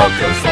Loco